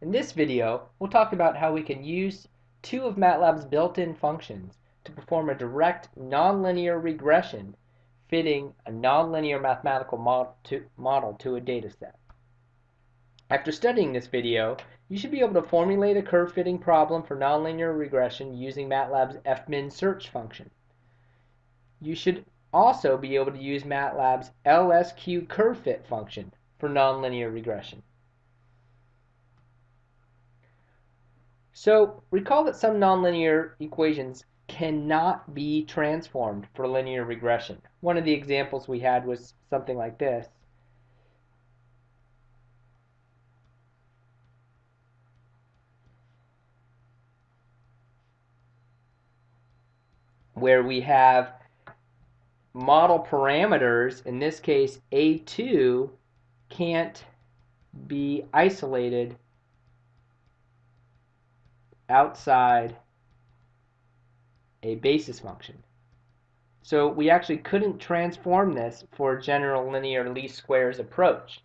In this video, we'll talk about how we can use two of MATLAB's built-in functions to perform a direct nonlinear regression fitting a nonlinear mathematical model to, a data set. After studying this video, you should be able to formulate a curve fitting problem for nonlinear regression using MATLAB's fmin search function. You should also be able to use MATLAB's LSQ curve fit function for nonlinear regression. So recall that some nonlinear equations cannot be transformed for linear regression. One of the examples we had was something like this. where we have model parameters, in this case A2, can't be isolated outside a basis function. So we actually couldn't transform this for a general linear least squares approach.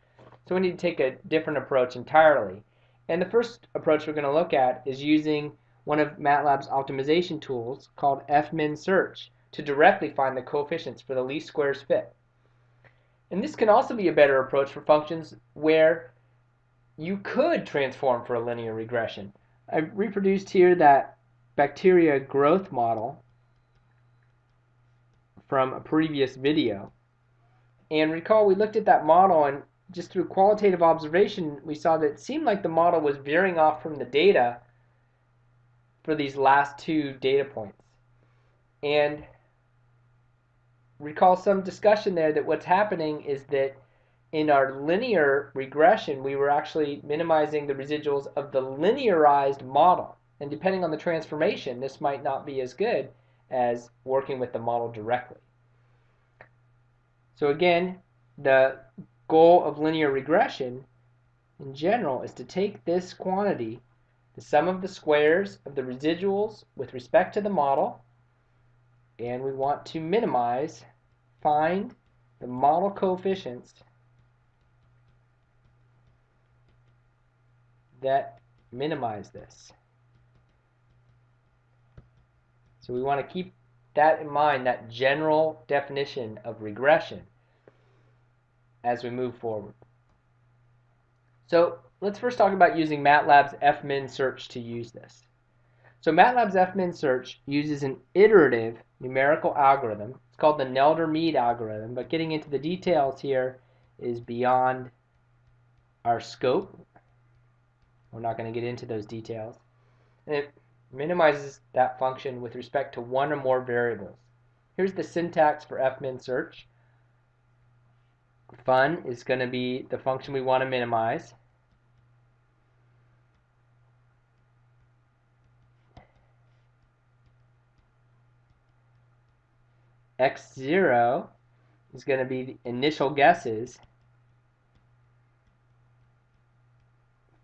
So we need to take a different approach entirely. And the first approach we're going to look at is using one of MATLAB's optimization tools called fmin search to directly find the coefficients for the least squares fit. And this can also be a better approach for functions where you could transform for a linear regression. I've reproduced here that bacteria growth model from a previous video. And recall we looked at that model and just through qualitative observation we saw that it seemed like the model was veering off from the data for these last two data points. And recall some discussion there that what's happening is that in our linear regression, we were actually minimizing the residuals of the linearized model. And depending on the transformation, this might not be as good as working with the model directly. So again, the goal of linear regression in general is to take this quantity, the sum of the squares of the residuals with respect to the model, and we want to minimize, find the model coefficients that minimize this. So we want to keep that in mind, that general definition of regression as we move forward. So let's first talk about using MATLAB's fmin search to use this. So MATLAB's fmin search uses an iterative numerical algorithm. It's called the Nelder-Mead algorithm, but getting into the details here is beyond our scope. We're not going to get into those details. And it minimizes that function with respect to one or more variables. Here's the syntax for fmin search. Fun is going to be the function we want to minimize. x0 is going to be the initial guesses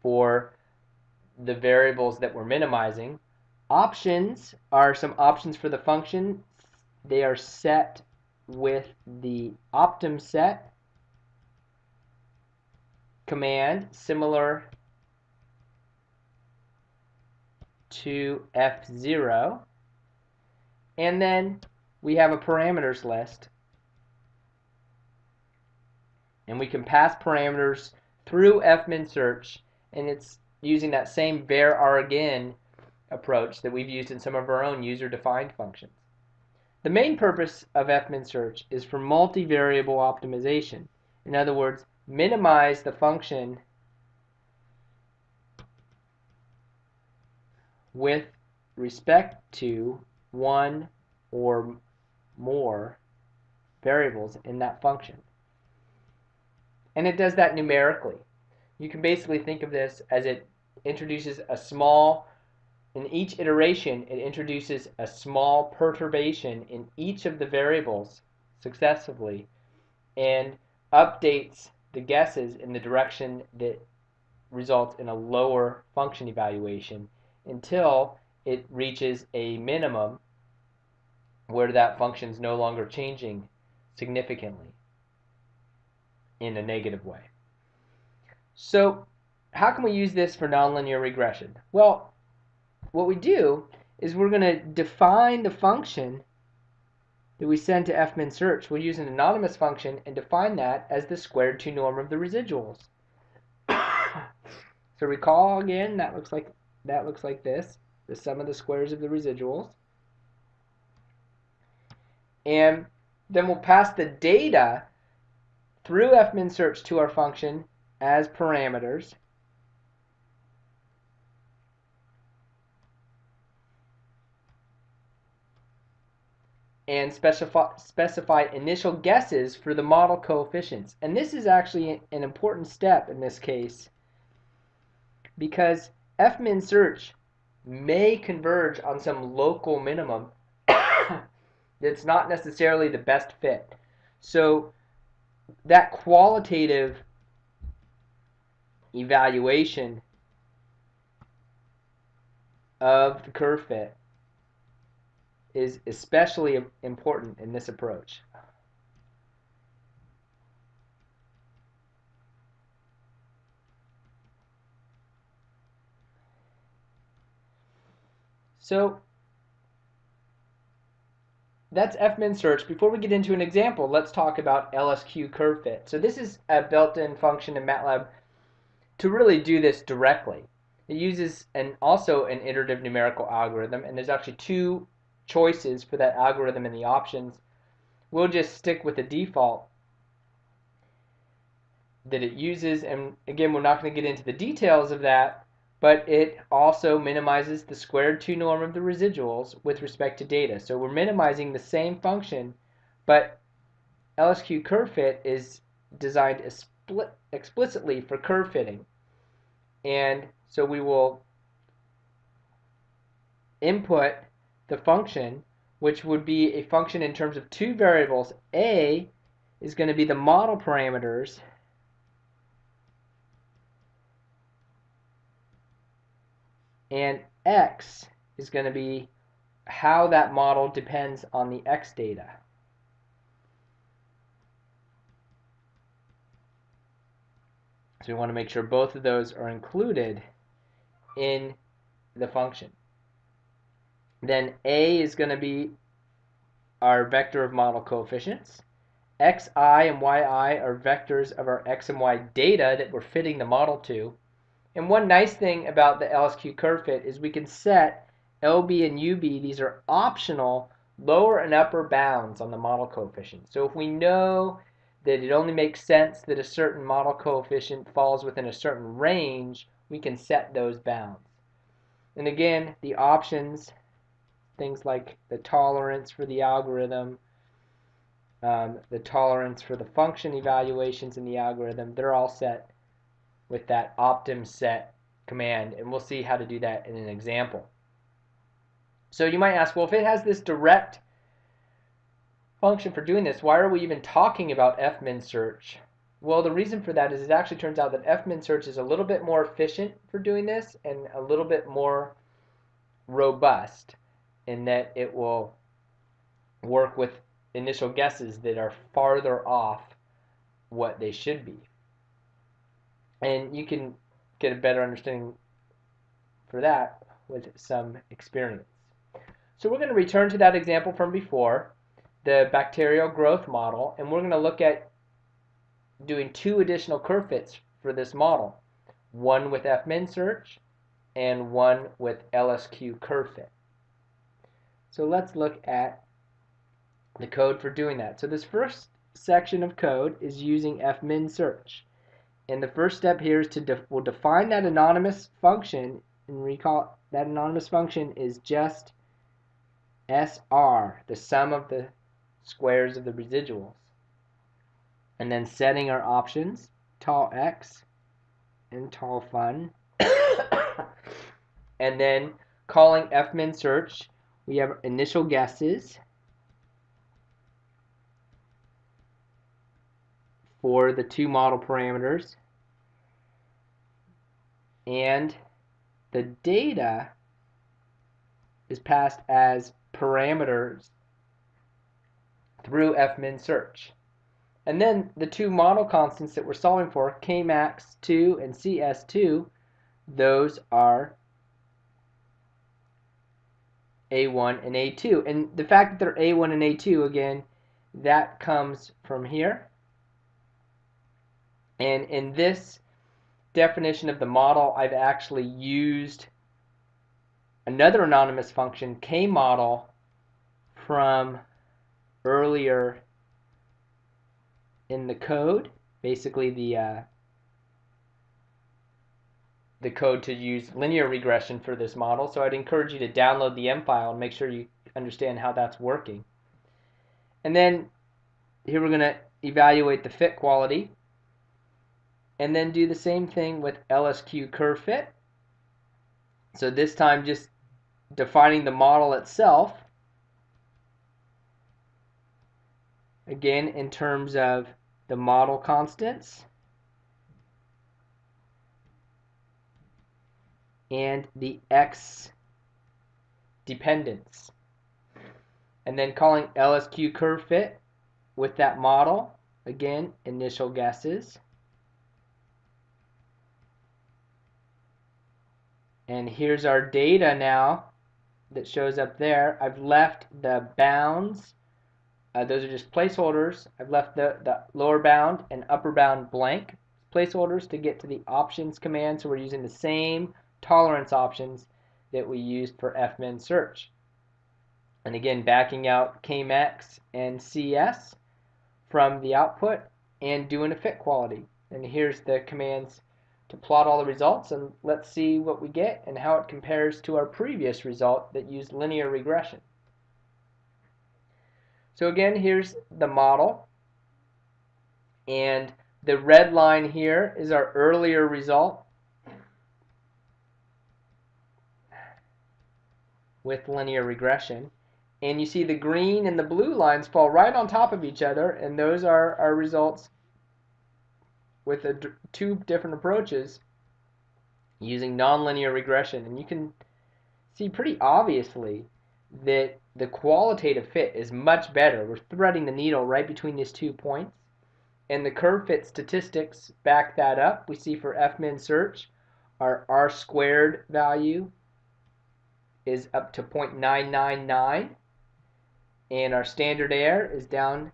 for the variables that we're minimizing. Options are some options for the function. They are set with the optim set command similar to F0 and then we have a parameters list and we can pass parameters through fmin search and it's using that same varargin approach that we've used in some of our own user-defined functions. The main purpose of fmin search is for multivariable optimization. In other words, minimize the function with respect to one or more variables in that function. And it does that numerically. You can basically think of this as it introduces a small, in each iteration, it introduces a small perturbation in each of the variables successively and updates the guesses in the direction that results in a lower function evaluation until it reaches a minimum where that function is no longer changing significantly in a negative way. So how can we use this for nonlinear regression? Well, what we do is we're going to define the function that we send to fmin search. We'll use an anonymous function and define that as the squared 2 norm of the residuals. so recall again, that looks like that looks like this, the sum of the squares of the residuals. And then we'll pass the data through fmin search to our function as parameters. And specify, specify initial guesses for the model coefficients. And this is actually an important step in this case because fmin search may converge on some local minimum that's not necessarily the best fit. So that qualitative evaluation of the curve fit is especially important in this approach. So that's fmin search. Before we get into an example, let's talk about LSQ curve fit. So this is a built-in function in MATLAB to really do this directly. It uses an also an iterative numerical algorithm, and there's actually two choices for that algorithm in the options. We'll just stick with the default that it uses, and again, we're not going to get into the details of that, but it also minimizes the squared 2 norm of the residuals with respect to data. So we're minimizing the same function, but LSQ curve fit is designed explicitly for curve fitting. And so we will input the function, which would be a function in terms of two variables. A is going to be the model parameters and x is going to be how that model depends on the x data. So we want to make sure both of those are included in the function. Then A is going to be our vector of model coefficients. xi and yi are vectors of our x and y data that we're fitting the model to. And one nice thing about the LSQ curve fit is we can set LB and UB, these are optional lower and upper bounds on the model coefficient. So if we know that it only makes sense that a certain model coefficient falls within a certain range, we can set those bounds. And again, the options, things like the tolerance for the algorithm, um, the tolerance for the function evaluations in the algorithm, they're all set with that optim set command and we'll see how to do that in an example. So you might ask, well if it has this direct function for doing this, why are we even talking about fmin search? Well the reason for that is it actually turns out that fmin search is a little bit more efficient for doing this and a little bit more robust in that it will work with initial guesses that are farther off what they should be and you can get a better understanding for that with some experience. So we're going to return to that example from before, the bacterial growth model, and we're going to look at doing two additional curve fits for this model, one with fmin search and one with LSQ curve fit. So let's look at the code for doing that. So this first section of code is using fmin search. And the first step here is to def we'll define that anonymous function and recall that anonymous function is just SR, the sum of the squares of the residuals. And then setting our options, TolX and TolFun. and then calling fmin search, we have initial guesses for the two model parameters and the data is passed as parameters through fmin search. And then the two model constants that we're solving for, Kmax2 and CS2, those are A1 and A2. And the fact that they're A1 and A2, again, that comes from here. And in this definition of the model, I've actually used another anonymous function, kmodel, from earlier in the code, basically the uh, the code to use linear regression for this model. So I'd encourage you to download the M file and make sure you understand how that's working. And then here we're going to evaluate the fit quality and then do the same thing with LSQ curve fit. So this time just defining the model itself again in terms of the model constants and the x dependence. And then calling LSQ curve fit with that model. Again initial guesses. And here's our data now that shows up there. I've left the bounds. Uh, those are just placeholders. I've left the, the lower bound and upper bound blank placeholders to get to the options command. So we're using the same tolerance options that we used for fmin search. And again, backing out Kmax and CS from the output and doing a fit quality. And here's the commands to plot all the results and let's see what we get and how it compares to our previous result that used linear regression. So again, here's the model. And the red line here is our earlier result with linear regression. And you see the green and the blue lines fall right on top of each other, and those are our results with a, two different approaches using nonlinear regression. And you can see pretty obviously that the qualitative fit is much better. We're threading the needle right between these two points. And the curve fit statistics back that up. We see for fmin search, our r squared value is up to 0.999 and our standard error is down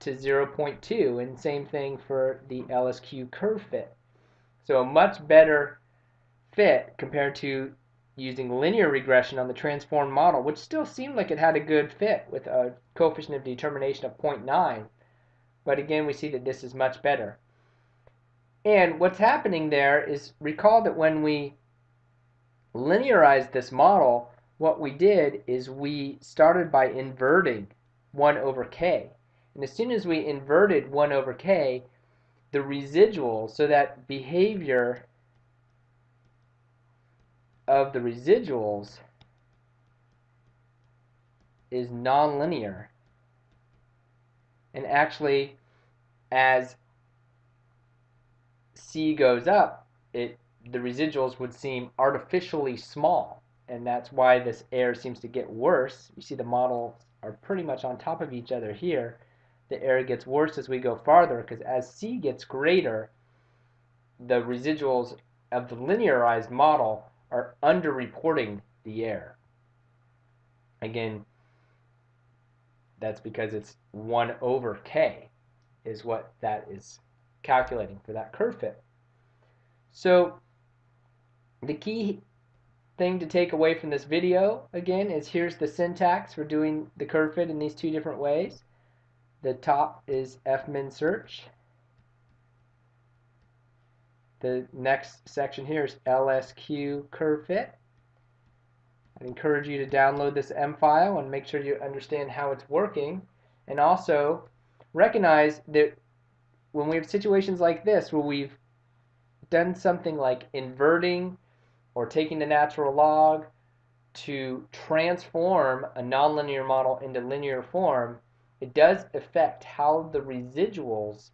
to 0.2 and same thing for the LSQ curve fit. So a much better fit compared to using linear regression on the transformed model, which still seemed like it had a good fit with a coefficient of determination of 0.9. But again, we see that this is much better. And what's happening there is recall that when we linearized this model, what we did is we started by inverting 1 over k. And as soon as we inverted 1 over k, the residual, so that behavior of the residuals is nonlinear. And actually, as C goes up, it the residuals would seem artificially small. And that's why this error seems to get worse. You see the models are pretty much on top of each other here. The error gets worse as we go farther because as C gets greater, the residuals of the linearized model are underreporting the error. Again, that's because it's 1 over k is what that is calculating for that curve fit. So the key thing to take away from this video, again, is here's the syntax for doing the curve fit in these two different ways. The top is fmin search. The next section here is LSQ curve fit. I encourage you to download this M file and make sure you understand how it's working. And also recognize that when we have situations like this where we've done something like inverting or taking the natural log to transform a nonlinear model into linear form, it does affect how the residuals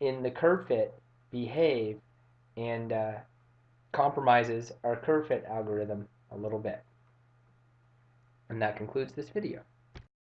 in the curve fit behave and uh, compromises our curve fit algorithm a little bit. And that concludes this video.